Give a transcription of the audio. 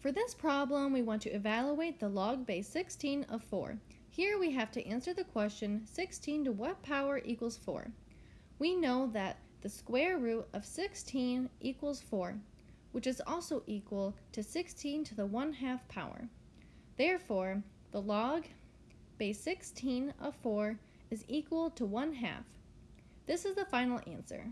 For this problem, we want to evaluate the log base 16 of 4. Here we have to answer the question 16 to what power equals 4. We know that the square root of 16 equals 4, which is also equal to 16 to the 1 half power. Therefore, the log base 16 of 4 is equal to 1 half. This is the final answer.